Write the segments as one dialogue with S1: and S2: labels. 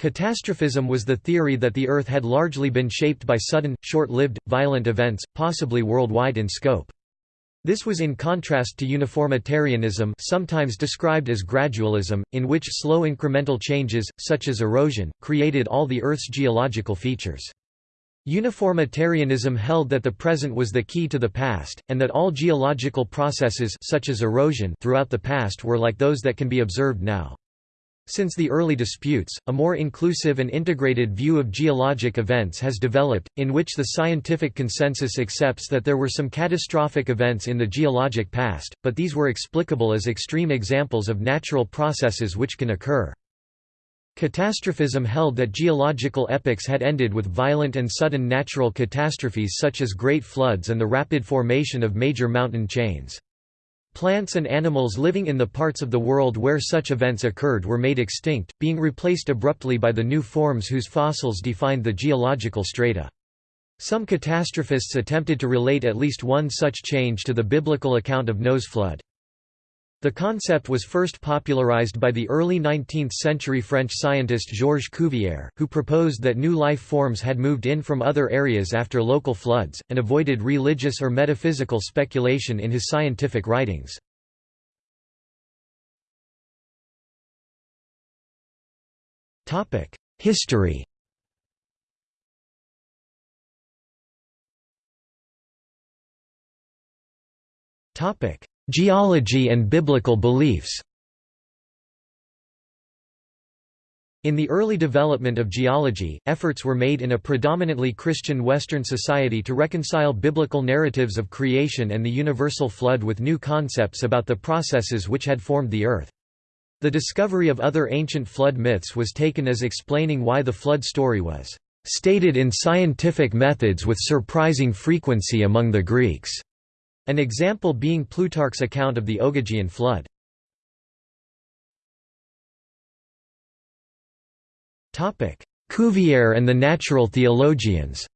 S1: Catastrophism was the theory that the Earth had largely been shaped by sudden, short-lived, violent events, possibly worldwide in scope. This was in contrast to uniformitarianism sometimes described as gradualism, in which slow incremental changes, such as erosion, created all the Earth's geological features. Uniformitarianism held that the present was the key to the past, and that all geological processes such as erosion throughout the past were like those that can be observed now. Since the early disputes, a more inclusive and integrated view of geologic events has developed, in which the scientific consensus accepts that there were some catastrophic events in the geologic past, but these were explicable as extreme examples of natural processes which can occur. Catastrophism held that geological epochs had ended with violent and sudden natural catastrophes such as great floods and the rapid formation of major mountain chains. Plants and animals living in the parts of the world where such events occurred were made extinct, being replaced abruptly by the new forms whose fossils defined the geological strata. Some catastrophists attempted to relate at least one such change to the biblical account of Noah's flood. The concept was first popularized by the early 19th-century French scientist Georges Cuvier, who proposed that new life forms had moved in from other areas after local floods, and avoided religious or metaphysical speculation in his scientific writings. History Topic: Geology and biblical beliefs In the early development of geology, efforts were made in a predominantly Christian Western society to reconcile biblical narratives of creation and the universal flood with new concepts about the processes which had formed the earth. The discovery of other ancient flood myths was taken as explaining why the flood story was stated in scientific methods with surprising frequency among the Greeks. An example being Plutarch's account of the Ogygian flood. Cuvier and the natural theologians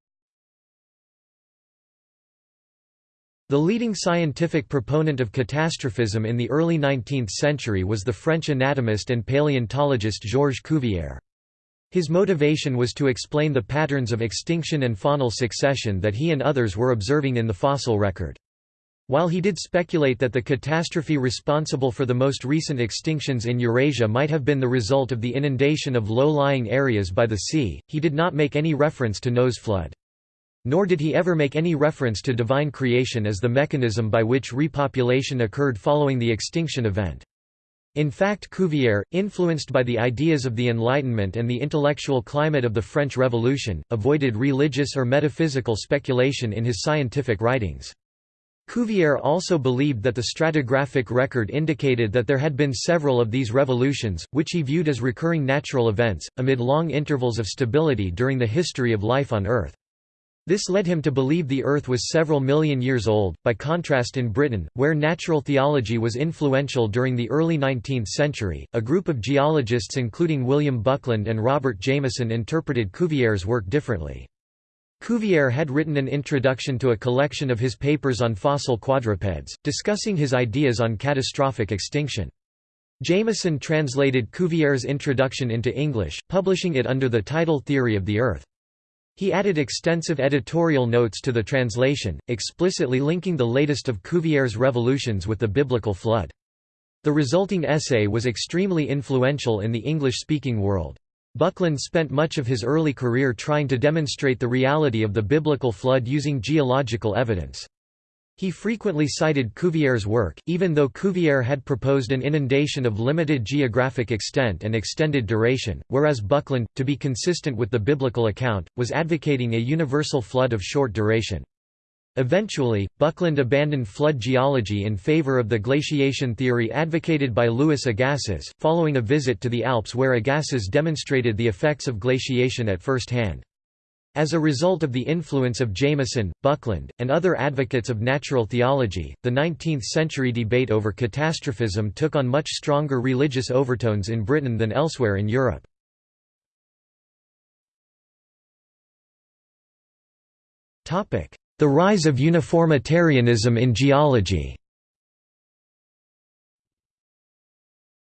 S1: The leading scientific proponent of catastrophism in the early 19th century was the French anatomist and paleontologist Georges Cuvier. His motivation was to explain the patterns of extinction and faunal succession that he and others were observing in the fossil record. While he did speculate that the catastrophe responsible for the most recent extinctions in Eurasia might have been the result of the inundation of low-lying areas by the sea, he did not make any reference to Noah's flood. Nor did he ever make any reference to divine creation as the mechanism by which repopulation occurred following the extinction event. In fact Cuvier, influenced by the ideas of the Enlightenment and the intellectual climate of the French Revolution, avoided religious or metaphysical speculation in his scientific writings. Cuvier also believed that the stratigraphic record indicated that there had been several of these revolutions, which he viewed as recurring natural events, amid long intervals of stability during the history of life on Earth. This led him to believe the Earth was several million years old. By contrast, in Britain, where natural theology was influential during the early 19th century, a group of geologists including William Buckland and Robert Jameson interpreted Cuvier's work differently. Cuvier had written an introduction to a collection of his papers on fossil quadrupeds, discussing his ideas on catastrophic extinction. Jameson translated Cuvier's introduction into English, publishing it under the title Theory of the Earth. He added extensive editorial notes to the translation, explicitly linking the latest of Cuvier's revolutions with the biblical flood. The resulting essay was extremely influential in the English-speaking world. Buckland spent much of his early career trying to demonstrate the reality of the biblical flood using geological evidence. He frequently cited Cuvier's work, even though Cuvier had proposed an inundation of limited geographic extent and extended duration, whereas Buckland, to be consistent with the biblical account, was advocating a universal flood of short duration. Eventually, Buckland abandoned flood geology in favor of the glaciation theory advocated by Louis Agassiz, following a visit to the Alps where Agassiz demonstrated the effects of glaciation at first hand. As a result of the influence of Jameson, Buckland, and other advocates of natural theology, the 19th-century debate over catastrophism took on much stronger religious overtones in Britain than elsewhere in Europe. Topic: the rise of uniformitarianism in geology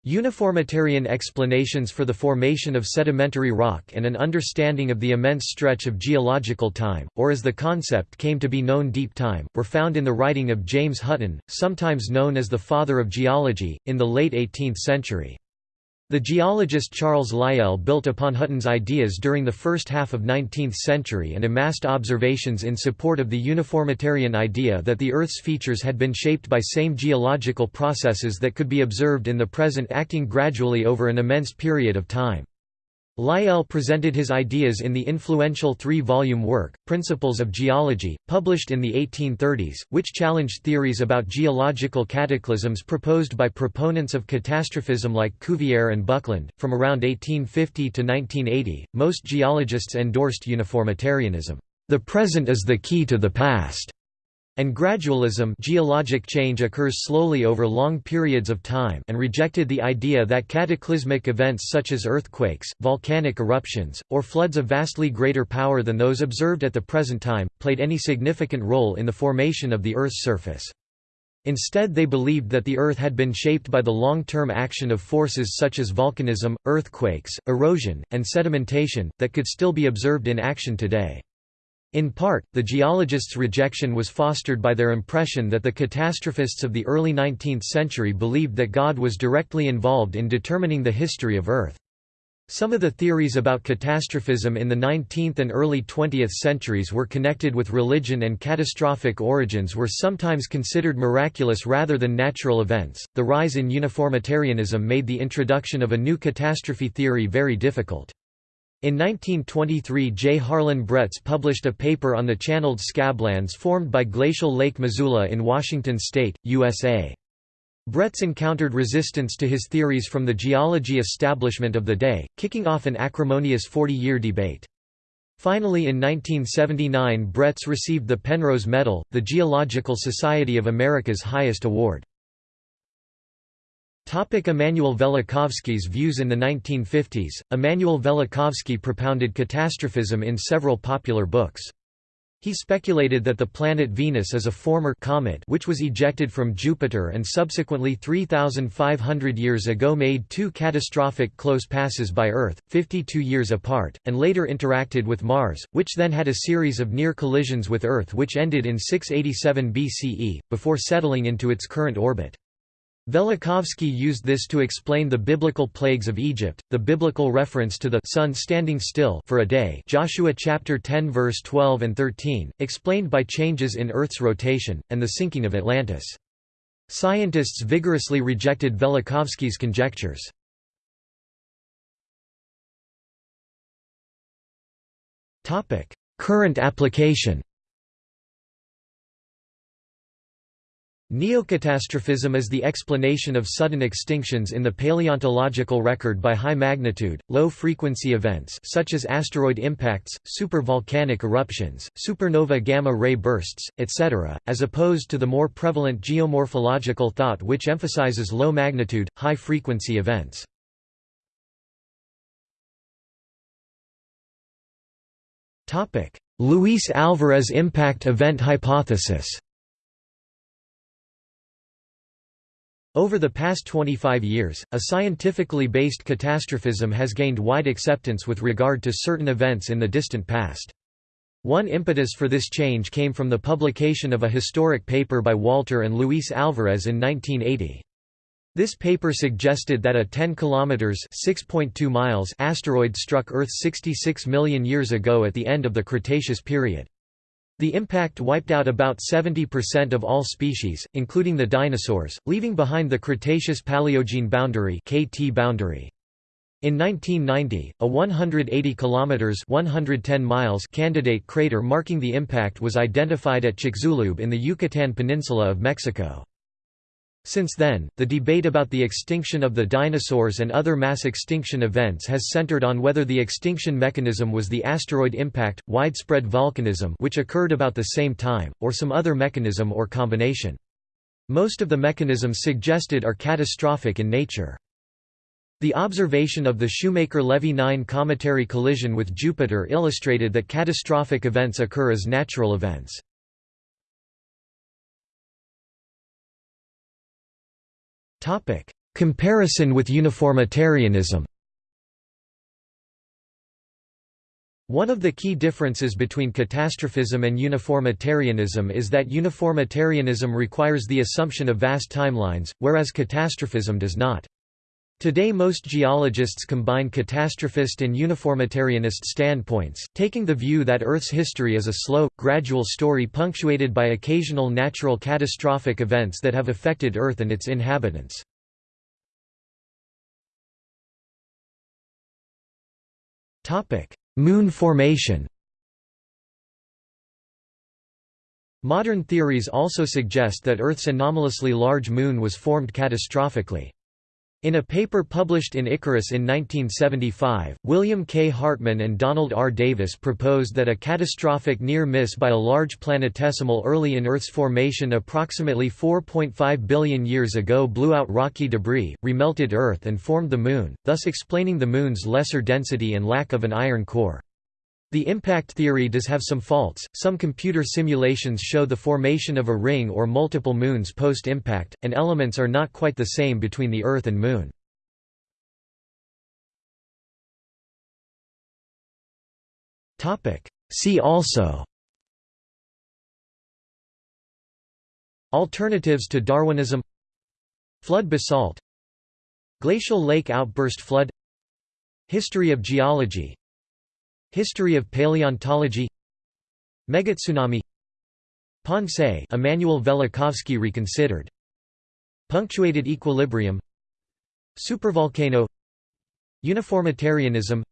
S1: Uniformitarian explanations for the formation of sedimentary rock and an understanding of the immense stretch of geological time, or as the concept came to be known deep time, were found in the writing of James Hutton, sometimes known as the father of geology, in the late 18th century. The geologist Charles Lyell built upon Hutton's ideas during the first half of 19th century and amassed observations in support of the uniformitarian idea that the Earth's features had been shaped by same geological processes that could be observed in the present acting gradually over an immense period of time. Lyell presented his ideas in the influential three-volume work, Principles of Geology, published in the 1830s, which challenged theories about geological cataclysms proposed by proponents of catastrophism like Cuvier and Buckland. From around 1850 to 1980, most geologists endorsed uniformitarianism. The present is the key to the past and gradualism geologic change occurs slowly over long periods of time and rejected the idea that cataclysmic events such as earthquakes, volcanic eruptions, or floods of vastly greater power than those observed at the present time, played any significant role in the formation of the Earth's surface. Instead they believed that the Earth had been shaped by the long-term action of forces such as volcanism, earthquakes, erosion, and sedimentation, that could still be observed in action today. In part, the geologists' rejection was fostered by their impression that the catastrophists of the early 19th century believed that God was directly involved in determining the history of Earth. Some of the theories about catastrophism in the 19th and early 20th centuries were connected with religion and catastrophic origins were sometimes considered miraculous rather than natural events. The rise in uniformitarianism made the introduction of a new catastrophe theory very difficult. In 1923 J. Harlan Bretz published a paper on the channeled scablands formed by glacial Lake Missoula in Washington state, USA. Bretz encountered resistance to his theories from the geology establishment of the day, kicking off an acrimonious 40-year debate. Finally in 1979 Bretz received the Penrose Medal, the Geological Society of America's highest award. Topic Immanuel Velikovsky's views In the 1950s, Immanuel Velikovsky propounded catastrophism in several popular books. He speculated that the planet Venus is a former comet which was ejected from Jupiter and subsequently 3,500 years ago made two catastrophic close passes by Earth, 52 years apart, and later interacted with Mars, which then had a series of near collisions with Earth which ended in 687 BCE, before settling into its current orbit. Velikovsky used this to explain the biblical plagues of Egypt, the biblical reference to the sun standing still for a day Joshua chapter 10 verse 12 and 13, explained by changes in Earth's rotation, and the sinking of Atlantis. Scientists vigorously rejected Velikovsky's conjectures. Current application Neocatastrophism is the explanation of sudden extinctions in the paleontological record by high-magnitude, low-frequency events such as asteroid impacts, supervolcanic eruptions, supernova gamma-ray bursts, etc., as opposed to the more prevalent geomorphological thought which emphasizes low-magnitude, high-frequency events. Luis Alvarez impact event hypothesis Over the past 25 years, a scientifically based catastrophism has gained wide acceptance with regard to certain events in the distant past. One impetus for this change came from the publication of a historic paper by Walter and Luis Alvarez in 1980. This paper suggested that a 10 kilometers (6.2 miles) asteroid struck Earth 66 million years ago at the end of the Cretaceous period. The impact wiped out about 70% of all species, including the dinosaurs, leaving behind the Cretaceous-Paleogene boundary (KT boundary). In 1990, a 180 kilometers (110 miles) candidate crater marking the impact was identified at Chicxulub in the Yucatan Peninsula of Mexico. Since then, the debate about the extinction of the dinosaurs and other mass extinction events has centered on whether the extinction mechanism was the asteroid impact, widespread volcanism which occurred about the same time, or some other mechanism or combination. Most of the mechanisms suggested are catastrophic in nature. The observation of the Shoemaker-Levy 9 cometary collision with Jupiter illustrated that catastrophic events occur as natural events. Topic: Comparison with uniformitarianism One of the key differences between catastrophism and uniformitarianism is that uniformitarianism requires the assumption of vast timelines, whereas catastrophism does not. Today most geologists combine catastrophist and uniformitarianist standpoints, taking the view that Earth's history is a slow, gradual story punctuated by occasional natural catastrophic events that have affected Earth and its inhabitants. Moon formation Modern theories also suggest that Earth's anomalously large moon was formed catastrophically. In a paper published in Icarus in 1975, William K. Hartmann and Donald R. Davis proposed that a catastrophic near-miss by a large planetesimal early in Earth's formation approximately 4.5 billion years ago blew out rocky debris, remelted Earth and formed the Moon, thus explaining the Moon's lesser density and lack of an iron core. The impact theory does have some faults. Some computer simulations show the formation of a ring or multiple moons post-impact, and elements are not quite the same between the Earth and Moon. See also. Alternatives to Darwinism. Flood basalt. Glacial lake outburst flood. History of geology History of paleontology Megatsunami Pensée Immanuel Velikovsky reconsidered. Punctuated equilibrium Supervolcano Uniformitarianism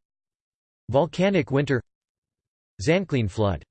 S1: Volcanic winter Zanclean flood